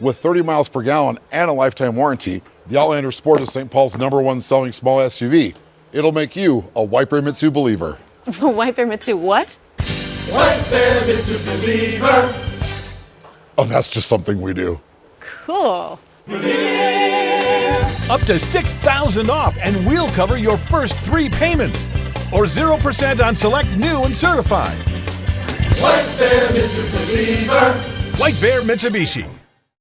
With 30 miles per gallon and a lifetime warranty, the Outlander Sport is St. Paul's number one selling small SUV. It'll make you a White Bear Mitsu believer. White Bear Mitsu what? White Bear Mitsu believer. Oh, that's just something we do. Cool. Up to 6000 off and we'll cover your first three payments. Or 0% on select new and certified. White Bear Mitsubishi. White Bear Mitsubishi.